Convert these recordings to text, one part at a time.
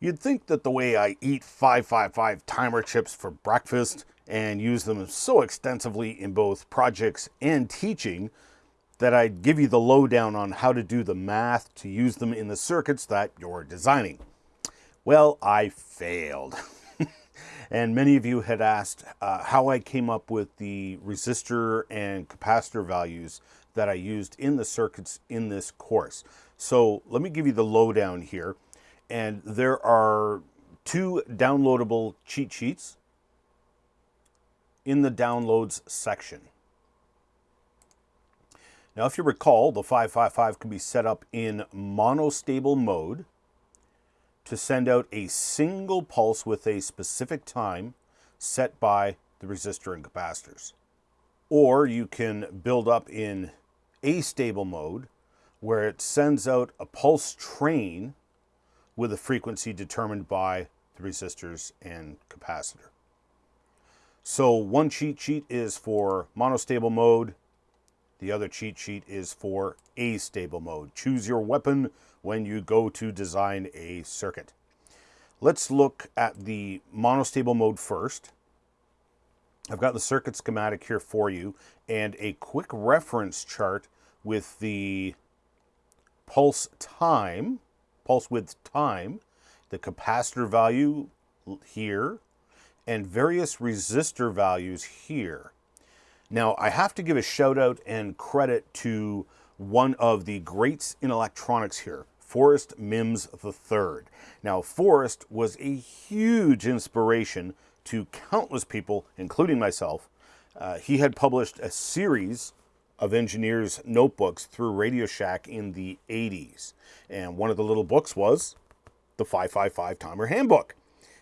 You'd think that the way I eat 555 timer chips for breakfast and use them so extensively in both projects and teaching that I'd give you the lowdown on how to do the math to use them in the circuits that you're designing. Well, I failed. and many of you had asked uh, how I came up with the resistor and capacitor values that I used in the circuits in this course. So let me give you the lowdown here and there are two downloadable cheat sheets in the downloads section. Now, if you recall, the 555 can be set up in monostable mode to send out a single pulse with a specific time set by the resistor and capacitors. Or you can build up in astable mode where it sends out a pulse train with a frequency determined by the resistors and capacitor. So one cheat sheet is for monostable mode. The other cheat sheet is for astable mode. Choose your weapon when you go to design a circuit. Let's look at the monostable mode first. I've got the circuit schematic here for you and a quick reference chart with the pulse time pulse width time, the capacitor value here, and various resistor values here. Now, I have to give a shout out and credit to one of the greats in electronics here, Forrest Mims III. Now, Forrest was a huge inspiration to countless people, including myself. Uh, he had published a series of engineers' notebooks through Radio Shack in the 80s. And one of the little books was the 555 Timer Handbook.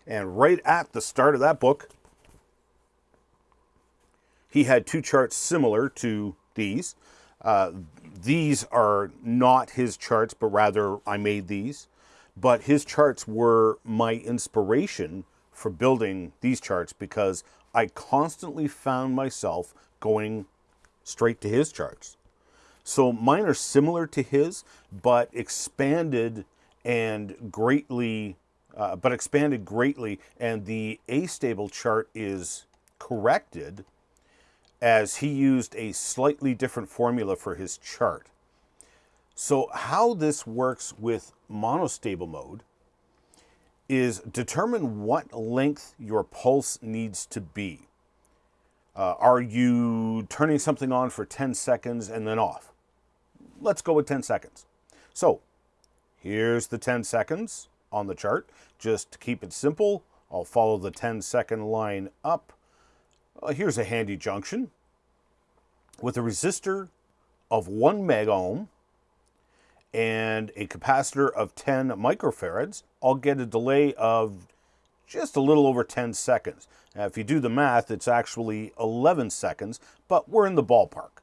And right at the start of that book, he had two charts similar to these. Uh, these are not his charts, but rather I made these. But his charts were my inspiration for building these charts because I constantly found myself going straight to his charts. So mine are similar to his, but expanded and greatly, uh, but expanded greatly, and the astable chart is corrected as he used a slightly different formula for his chart. So how this works with monostable mode is determine what length your pulse needs to be. Uh, are you turning something on for 10 seconds and then off? Let's go with 10 seconds. So here's the 10 seconds on the chart. Just to keep it simple, I'll follow the 10 second line up. Uh, here's a handy junction with a resistor of 1 mega ohm and a capacitor of 10 microfarads. I'll get a delay of just a little over 10 seconds. Now, if you do the math, it's actually 11 seconds, but we're in the ballpark.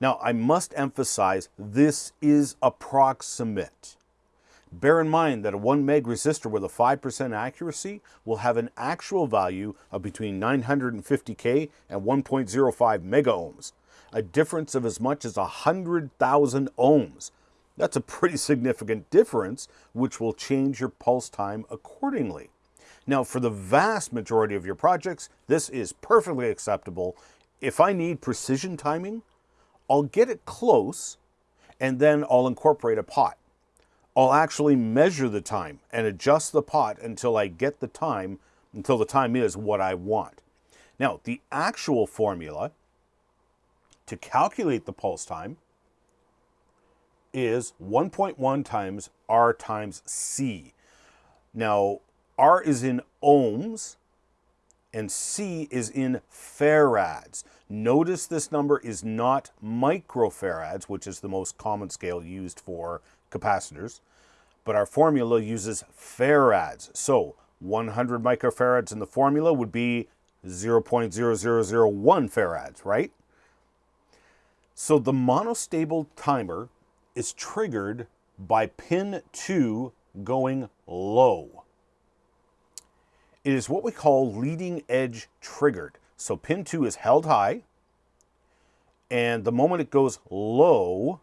Now, I must emphasize this is approximate. Bear in mind that a 1 meg resistor with a 5% accuracy will have an actual value of between 950K and 1.05 mega ohms, a difference of as much as 100,000 ohms. That's a pretty significant difference, which will change your pulse time accordingly. Now, for the vast majority of your projects, this is perfectly acceptable. If I need precision timing, I'll get it close and then I'll incorporate a pot. I'll actually measure the time and adjust the pot until I get the time, until the time is what I want. Now, the actual formula to calculate the pulse time is 1.1 times R times C. Now, R is in ohms and C is in farads. Notice this number is not microfarads, which is the most common scale used for capacitors, but our formula uses farads. So 100 microfarads in the formula would be 0.0001 farads, right? So the monostable timer is triggered by pin 2 going low. It is what we call leading edge triggered. So pin 2 is held high, and the moment it goes low,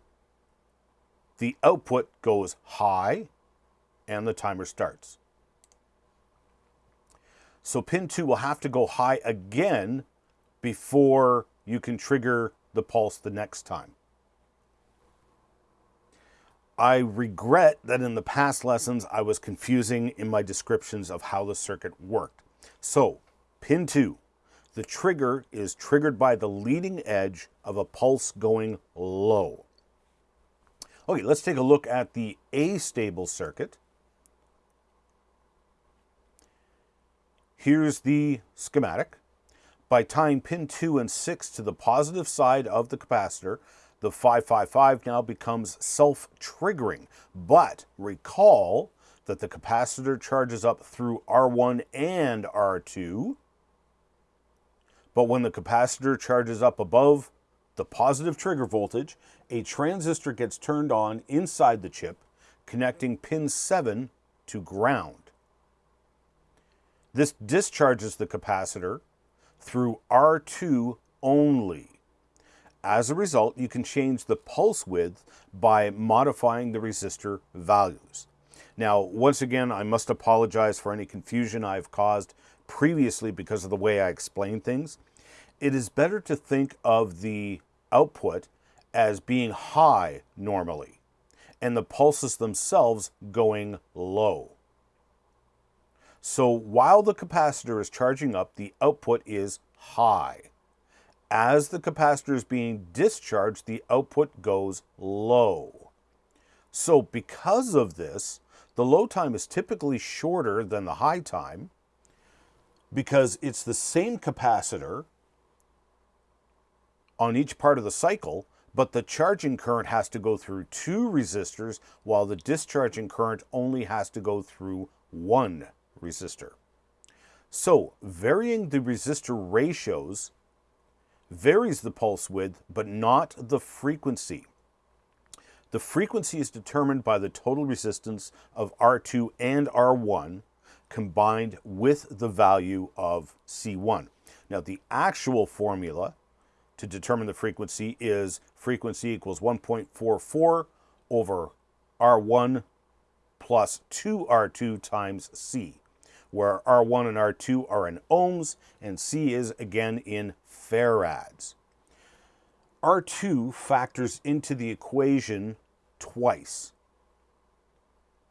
the output goes high, and the timer starts. So pin 2 will have to go high again before you can trigger the pulse the next time. I regret that in the past lessons I was confusing in my descriptions of how the circuit worked. So, pin 2, the trigger is triggered by the leading edge of a pulse going low. Okay, let's take a look at the A-stable circuit. Here's the schematic. By tying pin 2 and 6 to the positive side of the capacitor, the 555 now becomes self-triggering. But recall that the capacitor charges up through R1 and R2. But when the capacitor charges up above the positive trigger voltage, a transistor gets turned on inside the chip, connecting pin 7 to ground. This discharges the capacitor through R2 only. As a result, you can change the pulse width by modifying the resistor values. Now, once again, I must apologize for any confusion I've caused previously because of the way I explain things. It is better to think of the output as being high normally, and the pulses themselves going low. So while the capacitor is charging up, the output is high as the capacitor is being discharged, the output goes low. So because of this, the low time is typically shorter than the high time because it's the same capacitor on each part of the cycle, but the charging current has to go through two resistors while the discharging current only has to go through one resistor. So varying the resistor ratios varies the pulse width, but not the frequency. The frequency is determined by the total resistance of R2 and R1 combined with the value of C1. Now the actual formula to determine the frequency is frequency equals 1.44 over R1 plus 2R2 times C, where R1 and R2 are in ohms and C is again in farads. R2 factors into the equation twice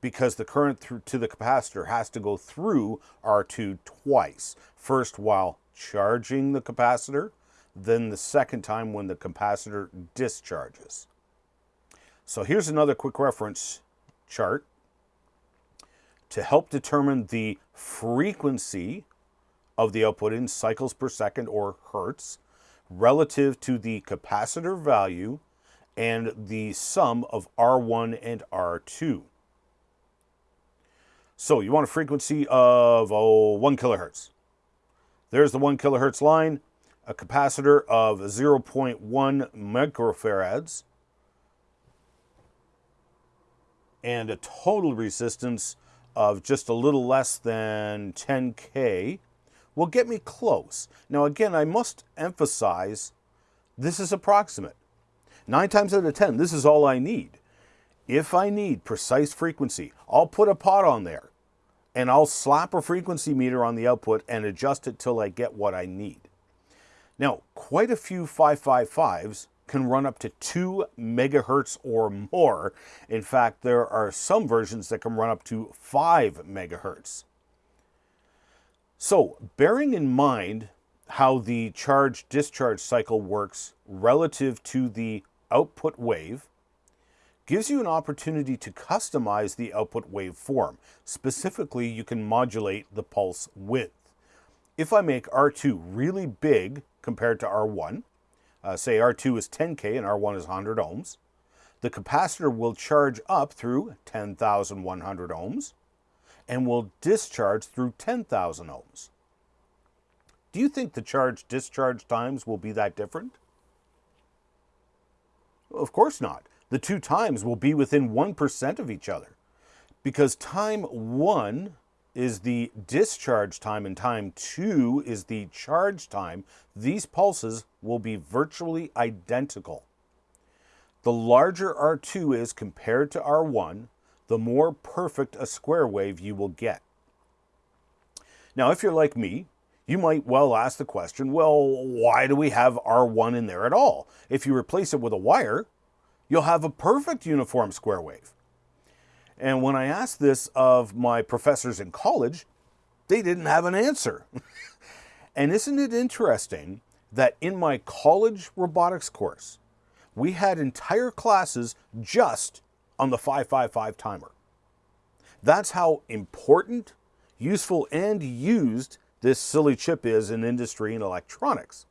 because the current through to the capacitor has to go through R2 twice. First while charging the capacitor, then the second time when the capacitor discharges. So here's another quick reference chart to help determine the frequency of the output in cycles per second or hertz relative to the capacitor value and the sum of R1 and R2. So you want a frequency of oh, 1 kilohertz. There's the 1 kilohertz line, a capacitor of 0.1 microfarads, and a total resistance of just a little less than 10K will get me close. Now again, I must emphasize this is approximate. Nine times out of 10, this is all I need. If I need precise frequency, I'll put a pot on there and I'll slap a frequency meter on the output and adjust it till I get what I need. Now, quite a few 555s can run up to 2 megahertz or more. In fact, there are some versions that can run up to 5 megahertz. So, bearing in mind how the charge discharge cycle works relative to the output wave, gives you an opportunity to customize the output waveform. Specifically, you can modulate the pulse width. If I make R2 really big compared to R1, uh, say R2 is 10K and R1 is 100 ohms, the capacitor will charge up through 10,100 ohms, and will discharge through 10,000 ohms. Do you think the charge discharge times will be that different? Of course not. The two times will be within 1% of each other because time 1 is the discharge time and time 2 is the charge time. These pulses will be virtually identical. The larger R2 is compared to R1, the more perfect a square wave you will get. Now, if you're like me, you might well ask the question, well, why do we have R1 in there at all? If you replace it with a wire, you'll have a perfect uniform square wave. And when I asked this of my professors in college, they didn't have an answer. and isn't it interesting that in my college robotics course, we had entire classes just on the 555 timer. That's how important, useful, and used this silly chip is in industry and electronics.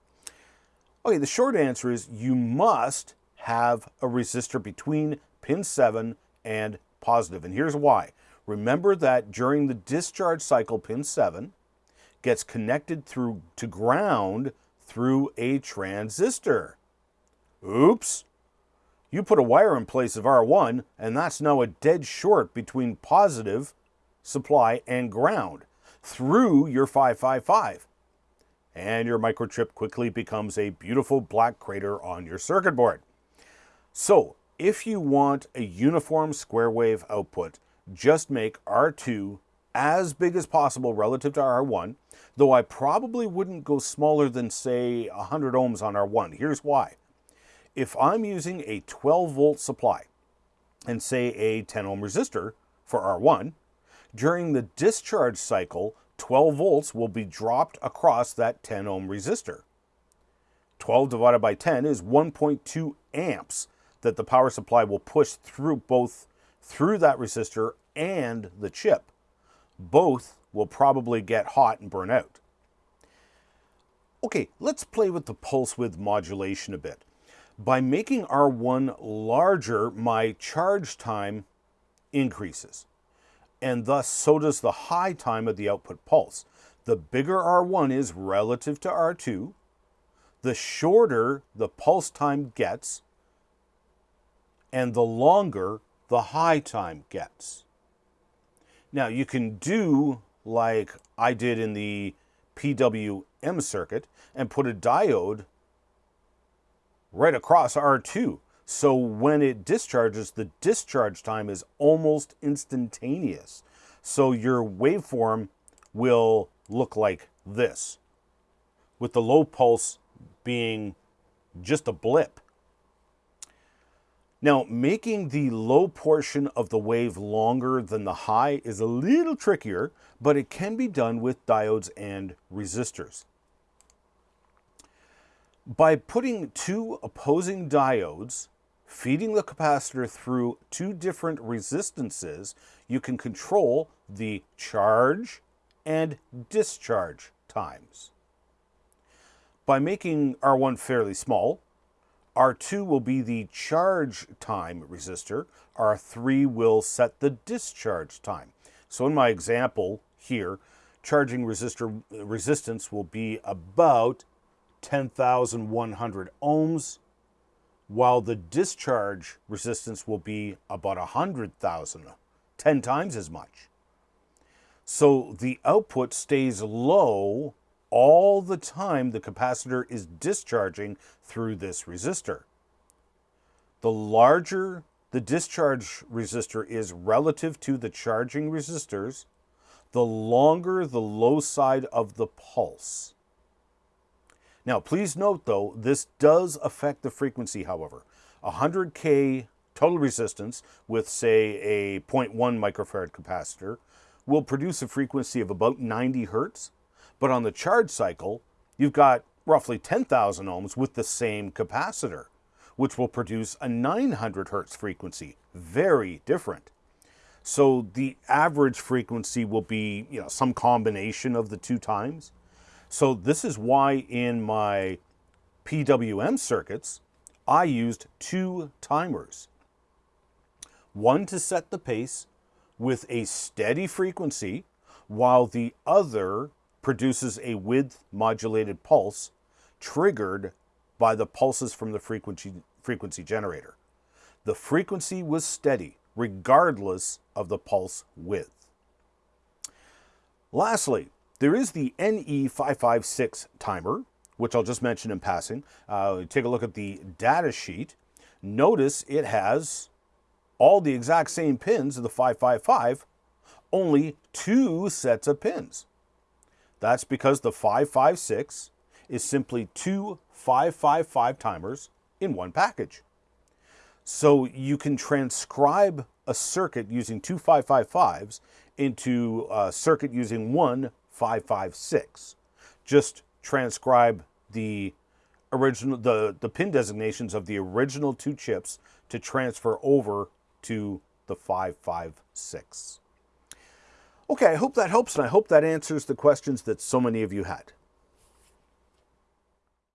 Okay, the short answer is you must have a resistor between pin 7 and positive, and here's why. Remember that during the discharge cycle, pin 7 gets connected through to ground through a transistor. Oops! You put a wire in place of R1, and that's now a dead short between positive supply and ground through your 555. And your microchip quickly becomes a beautiful black crater on your circuit board. So, if you want a uniform square wave output, just make R2 as big as possible relative to R1, though I probably wouldn't go smaller than, say, 100 ohms on R1. Here's why. If I'm using a 12 volt supply and say a 10 ohm resistor for R1, during the discharge cycle, 12 volts will be dropped across that 10 ohm resistor. 12 divided by 10 is 1.2 amps that the power supply will push through both through that resistor and the chip. Both will probably get hot and burn out. Okay, let's play with the pulse width modulation a bit. By making R1 larger, my charge time increases. And thus, so does the high time of the output pulse. The bigger R1 is relative to R2, the shorter the pulse time gets, and the longer the high time gets. Now, you can do like I did in the PWM circuit and put a diode right across R2. So when it discharges, the discharge time is almost instantaneous. So your waveform will look like this, with the low pulse being just a blip. Now, making the low portion of the wave longer than the high is a little trickier, but it can be done with diodes and resistors. By putting two opposing diodes feeding the capacitor through two different resistances, you can control the charge and discharge times. By making R1 fairly small, R2 will be the charge time resistor, R3 will set the discharge time. So in my example here, charging resistor resistance will be about 10,100 ohms, while the discharge resistance will be about 100,000, 10 times as much. So the output stays low all the time the capacitor is discharging through this resistor. The larger the discharge resistor is relative to the charging resistors, the longer the low side of the pulse. Now, please note though, this does affect the frequency, however. 100K total resistance with, say, a 0.1 microfarad capacitor will produce a frequency of about 90 hertz. But on the charge cycle, you've got roughly 10,000 ohms with the same capacitor, which will produce a 900 hertz frequency. Very different. So the average frequency will be, you know, some combination of the two times. So this is why in my PWM circuits, I used two timers. One to set the pace with a steady frequency, while the other produces a width modulated pulse triggered by the pulses from the frequency, frequency generator. The frequency was steady regardless of the pulse width. Lastly, there is the NE556 timer, which I'll just mention in passing. Uh, take a look at the data sheet. Notice it has all the exact same pins of the 555, only two sets of pins. That's because the 556 is simply two 555 timers in one package. So you can transcribe a circuit using two 555s into a circuit using one 556. Just transcribe the original the, the pin designations of the original two chips to transfer over to the 556. Okay, I hope that helps and I hope that answers the questions that so many of you had.